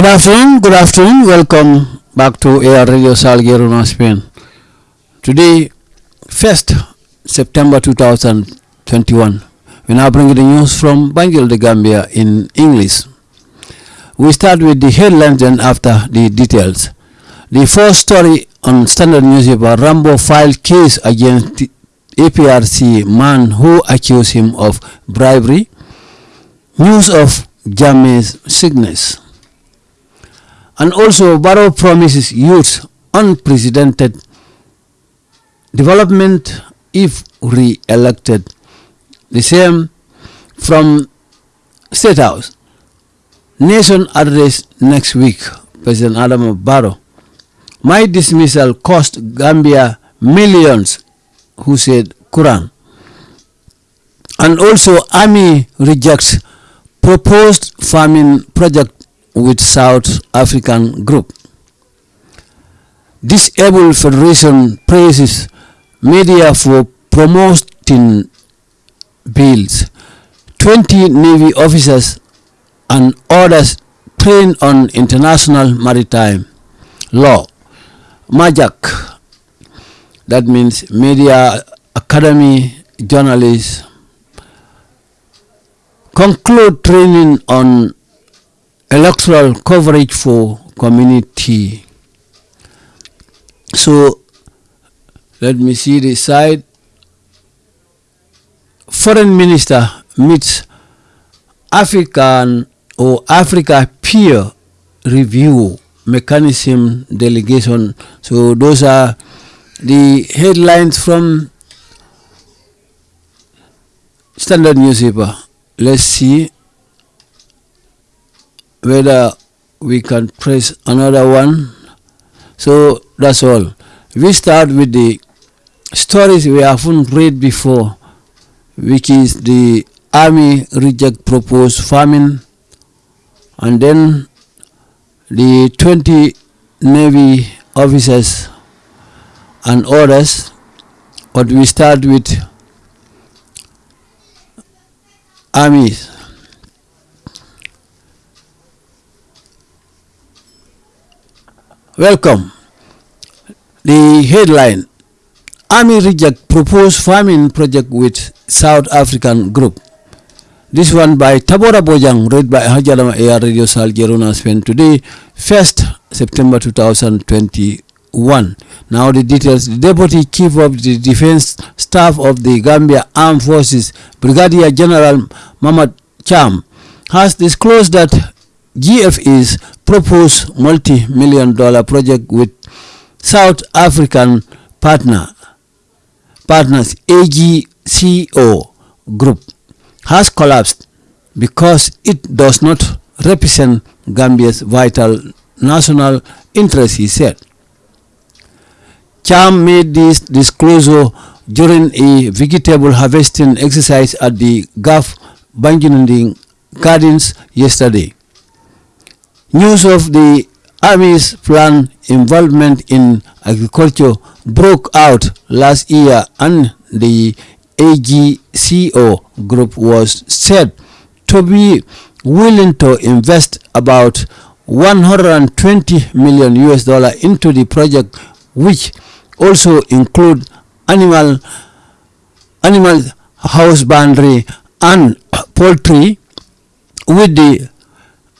Good afternoon, good afternoon. Welcome back to AR Radio Salguero, Spain. Today, 1st September 2021. We now bring you the news from Banjul, the Gambia in English. We start with the headlines and after the details. The first story on Standard newspaper, Rambo filed case against APRC man who accused him of bribery. News of Jammeh's sickness. And also, Barrow promises youth unprecedented development if re-elected. The same from State House. Nation address next week, President Adama Barrow. My dismissal cost Gambia millions, who said Quran. And also, Army rejects proposed farming project with South African group. Disabled Federation praises media for promoting bills. 20 Navy officers and others trained on international maritime law. MAJAC, that means Media Academy Journalists, conclude training on electoral coverage for community. So let me see the side. Foreign Minister meets African or Africa peer review mechanism delegation. So those are the headlines from Standard newspaper. Let's see whether we can press another one. So that's all. We start with the stories we haven't read before, which is the army reject proposed farming, and then the 20 navy officers and others. But we start with armies. Welcome. The headline Army reject proposed farming project with South African group. This one by Tabora Bojang, read by Hajalama AR Radio Sal Gerona Spain today, 1st September 2021. Now the details. The Deputy Chief of the Defense Staff of the Gambia Armed Forces, Brigadier General Mamad Cham, has disclosed that GFE's proposed multi-million dollar project with South African partner partners AGCO group has collapsed because it does not represent Gambia's vital national interest, he said. Cham made this disclosure during a vegetable harvesting exercise at the Gulf Banjinding Gardens yesterday. News of the Army's planned involvement in agriculture broke out last year and the AGCO group was said to be willing to invest about 120 million US dollar into the project which also include animal animal husbandry and poultry with the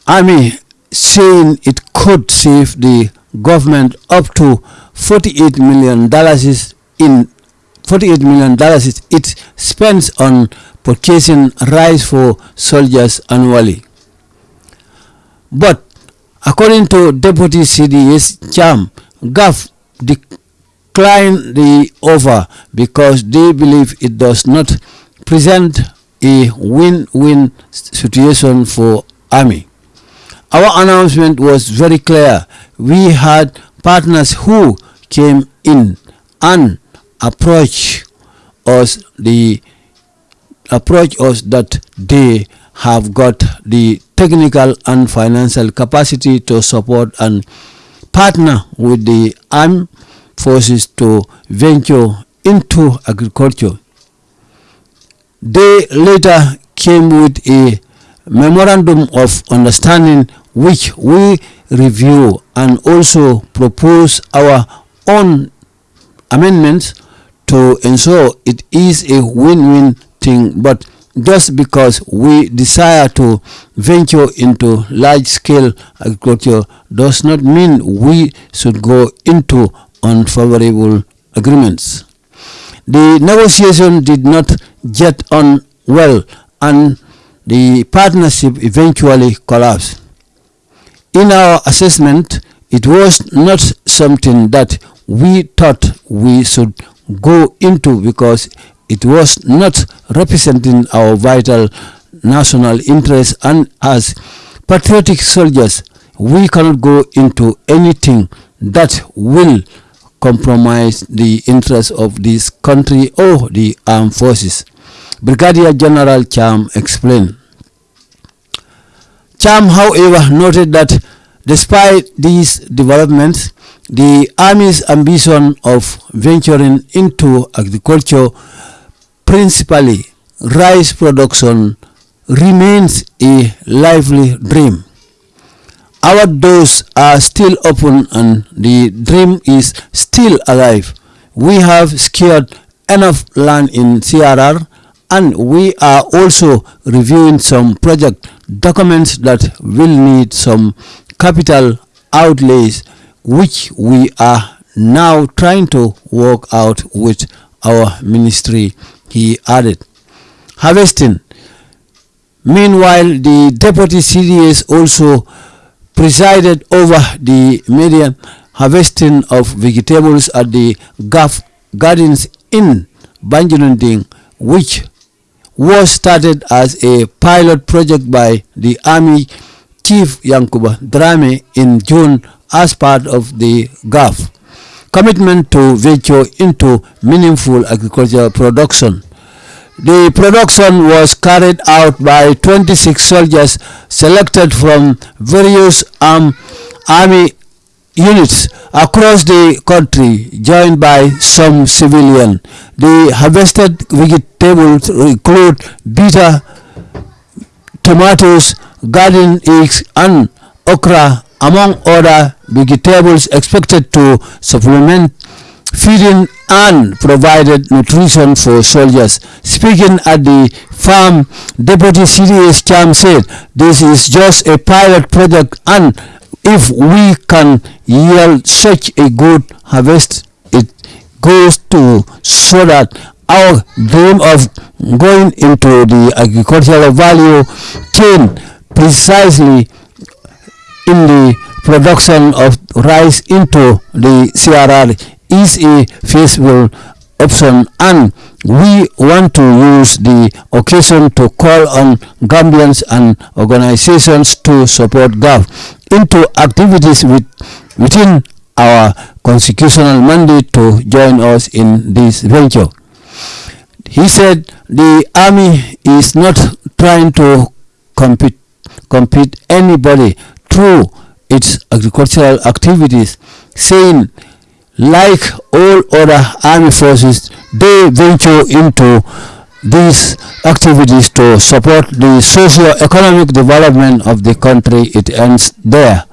army saying it could save the government up to 48 million dollars in 48 million dollars it spends on purchasing rice for soldiers annually. But according to Deputy CDS Cham, GAF declined the offer because they believe it does not present a win-win situation for Army. Our announcement was very clear. We had partners who came in and approached us the approach us that they have got the technical and financial capacity to support and partner with the armed forces to venture into agriculture. They later came with a memorandum of understanding which we review and also propose our own amendments to ensure it is a win-win thing but just because we desire to venture into large-scale agriculture does not mean we should go into unfavorable agreements. The negotiation did not get on well and the partnership eventually collapsed. In our assessment, it was not something that we thought we should go into because it was not representing our vital national interests and as patriotic soldiers we cannot go into anything that will compromise the interests of this country or the armed forces. Brigadier General Cham explained. Cham, however, noted that despite these developments, the Army's ambition of venturing into agriculture, principally rice production, remains a lively dream. Our doors are still open and the dream is still alive. We have secured enough land in CRR and we are also reviewing some project documents that will need some capital outlays which we are now trying to work out with our ministry, he added. Harvesting. Meanwhile, the deputy CDS also presided over the medium harvesting of vegetables at the Gaf Gardens in Banjulinding, which was started as a pilot project by the Army Chief Yankuba Drammeh in June as part of the GAF commitment to venture into meaningful agricultural production. The production was carried out by 26 soldiers selected from various army units across the country, joined by some civilian. The harvested vegetables include bitter tomatoes, garden eggs, and okra, among other vegetables expected to supplement feeding and provided nutrition for soldiers. Speaking at the farm, Deputy CDS Cham said, this is just a pilot project and if we can yield such a good harvest, it goes to so that our dream of going into the agricultural value chain precisely in the production of rice into the CRR is a feasible option. And we want to use the occasion to call on Gambians and organizations to support GAF into activities with, within our constitutional mandate to join us in this venture. He said the army is not trying to compete, compete anybody through its agricultural activities, saying like all other army forces, they venture into these activities to support the socio-economic development of the country. It ends there.